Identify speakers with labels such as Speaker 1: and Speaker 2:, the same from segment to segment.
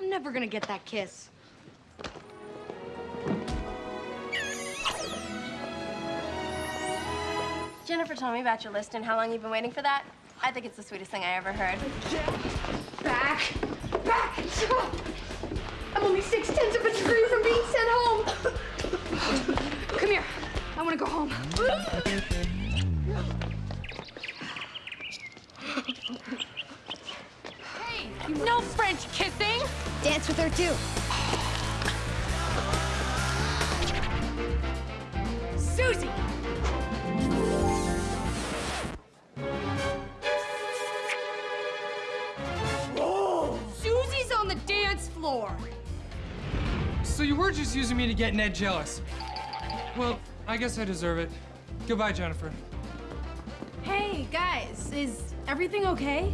Speaker 1: I'm never gonna get that kiss.
Speaker 2: Jennifer told me about your list and how long you've been waiting for that. I think it's the sweetest thing I ever heard.
Speaker 1: Back! Back! I'm only six tenths of a degree from being
Speaker 3: Susie!
Speaker 1: Susie's on the dance floor.
Speaker 4: So you were just using me to get Ned jealous. Well, I guess I deserve it. Goodbye, Jennifer.
Speaker 5: Hey, guys, is everything okay?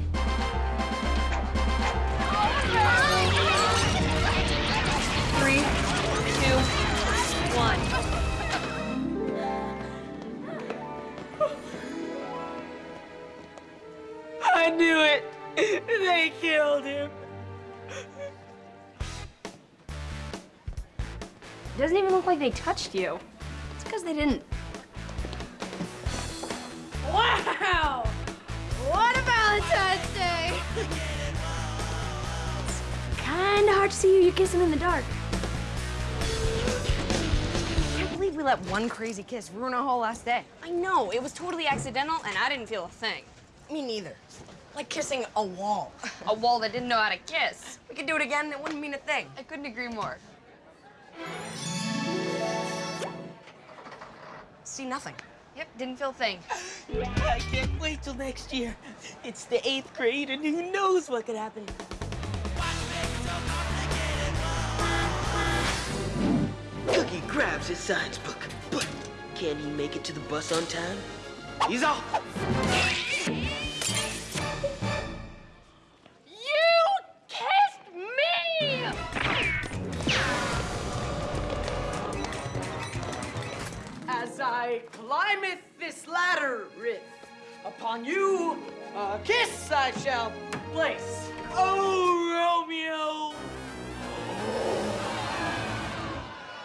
Speaker 3: Three, two, one.
Speaker 6: They killed him.
Speaker 2: Doesn't even look like they touched you.
Speaker 1: It's because they didn't.
Speaker 5: Wow! What a Valentine's Day!
Speaker 2: Kinda hard to see who you're kissing in the dark.
Speaker 1: I can't believe we let one crazy kiss ruin our whole last day.
Speaker 3: I know, it was totally accidental and I didn't feel a thing.
Speaker 1: Me neither. Like kissing a wall.
Speaker 3: A wall that didn't know how to kiss.
Speaker 1: We could do it again, it wouldn't mean a thing.
Speaker 3: I couldn't agree more.
Speaker 1: See nothing.
Speaker 3: Yep, didn't feel a thing.
Speaker 6: I can't wait till next year. It's the eighth grade, and who knows what could happen. Cookie grabs his science book, but can he make it to the bus on time? He's off. Upon you a kiss I shall place. Oh, Romeo!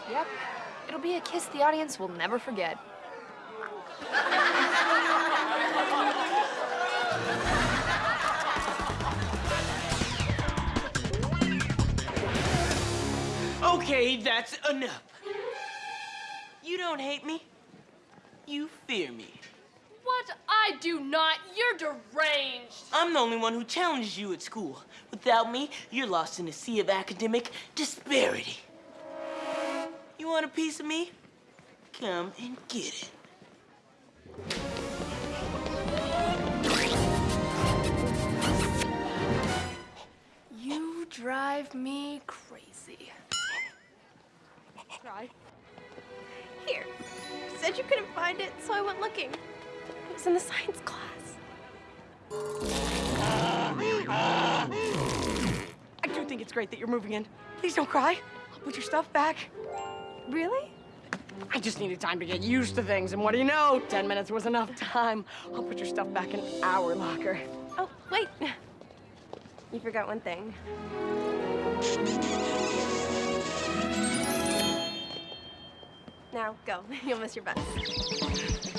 Speaker 3: Yep, it'll be a kiss the audience will never forget.
Speaker 6: Okay, that's enough. You don't hate me. You fear me.
Speaker 3: What? I do not. You're deranged.
Speaker 6: I'm the only one who challenges you at school. Without me, you're lost in a sea of academic disparity. You want a piece of me? Come and get it.
Speaker 2: You drive me crazy.
Speaker 1: Try.
Speaker 2: Here. You said you couldn't find it, so I went looking. Was in the science class.
Speaker 6: I do think it's great that you're moving in. Please don't cry. I'll put your stuff back.
Speaker 2: Really?
Speaker 6: I just needed time to get used to things, and what do you know? Ten minutes was enough time. I'll put your stuff back in our locker.
Speaker 2: Oh, wait. You forgot one thing. Now, go. You'll miss your bus.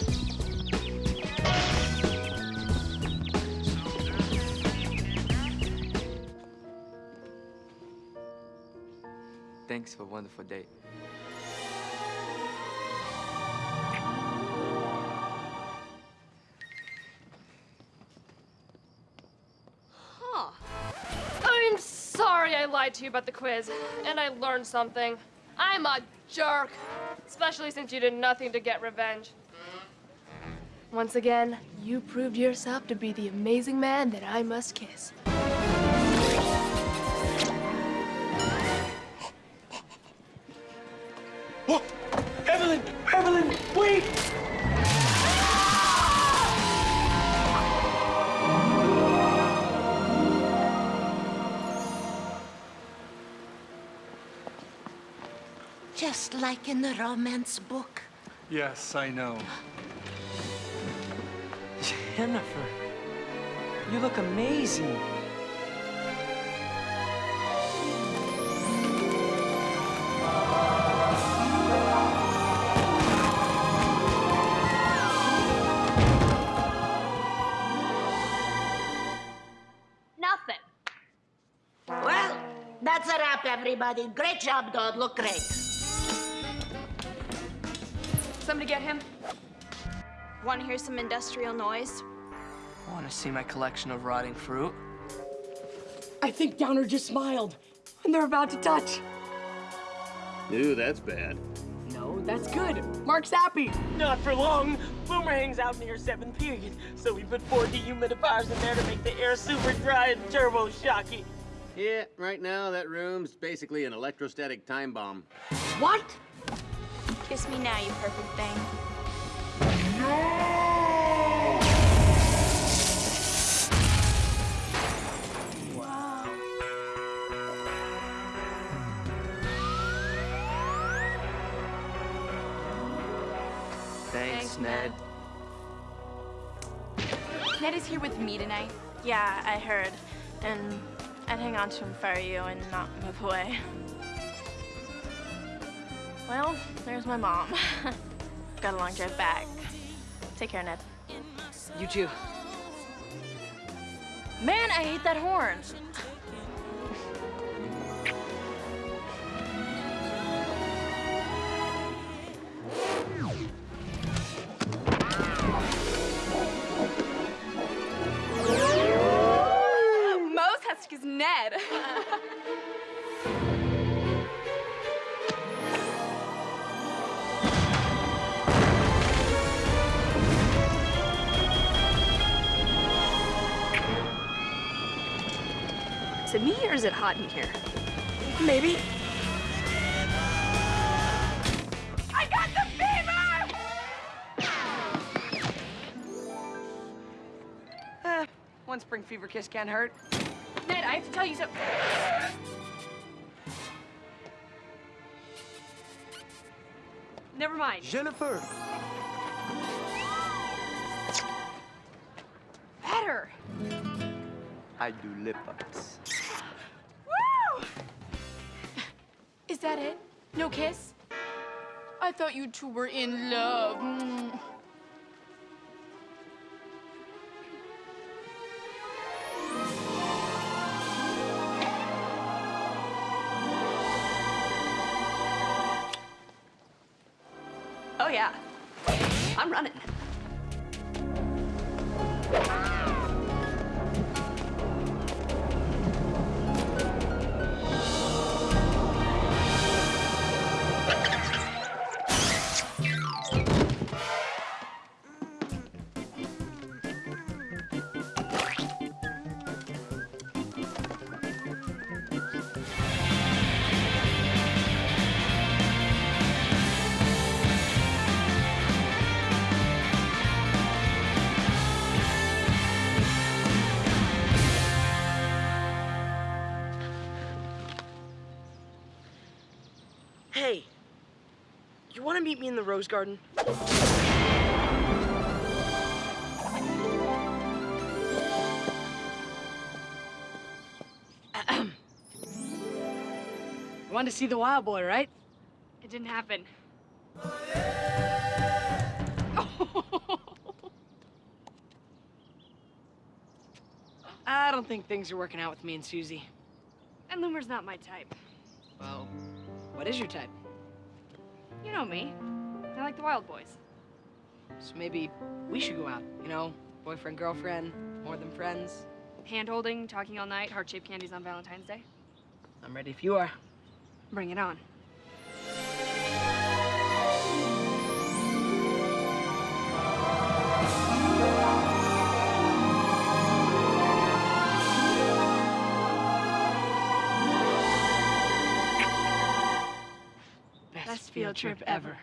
Speaker 7: Thanks for a wonderful date.
Speaker 3: I'm sorry I lied to you about the quiz, and I learned something. I'm a jerk, especially since you did nothing to get revenge. Once again, you proved yourself to be the amazing man that I must kiss.
Speaker 8: Just like in the romance book.
Speaker 4: Yes, I know.
Speaker 6: Jennifer, you look amazing. Nothing.
Speaker 8: Well, that's a wrap, everybody. Great job, Dodd. Look great.
Speaker 1: Somebody get him.
Speaker 9: Want to hear some industrial noise?
Speaker 7: Want to see my collection of rotting fruit?
Speaker 6: I think Downer just smiled. And they're about to touch.
Speaker 10: Ooh, that's bad.
Speaker 6: No, that's good. Mark's happy.
Speaker 11: Not for long. Boomer hangs out near seventh period, so we put four dehumidifiers in there to make the air super dry and turbo shocky.
Speaker 10: Yeah, right now that room's basically an electrostatic time bomb.
Speaker 6: What?
Speaker 9: Kiss me now, you perfect thing.
Speaker 7: Thanks, Ned.
Speaker 1: Ned is here with me tonight.
Speaker 9: Yeah, I heard. And I'd hang on to him for you and not move away. Well, there's my mom. Got a long drive back. Take care, Ned.
Speaker 6: You too.
Speaker 9: Man, I hate that horn.
Speaker 1: Moze has to kiss Ned. Is it me or is it hot in here?
Speaker 6: Maybe.
Speaker 1: I got the fever!
Speaker 6: Eh, one spring fever kiss can't hurt.
Speaker 1: Ned, I have to tell you something. Never mind.
Speaker 10: Jennifer!
Speaker 1: Better.
Speaker 10: I do lip ups.
Speaker 1: That it? No kiss? I thought you two were in love. Mm.
Speaker 12: Oh, yeah. I'm running.
Speaker 11: Hey, you want to meet me in the rose garden?
Speaker 6: You wanted to see the wild boy, right?
Speaker 1: It didn't happen.
Speaker 6: I don't think things are working out with me and Susie.
Speaker 1: And Loomer's not my type.
Speaker 6: Well, what is your type?
Speaker 1: You know me. I like the wild boys.
Speaker 6: So maybe we should go out, you know? Boyfriend, girlfriend, more than friends.
Speaker 1: Hand holding, talking all night, heart shaped candies on Valentine's Day.
Speaker 6: I'm ready if you are.
Speaker 1: Bring it on.
Speaker 6: Trip ever.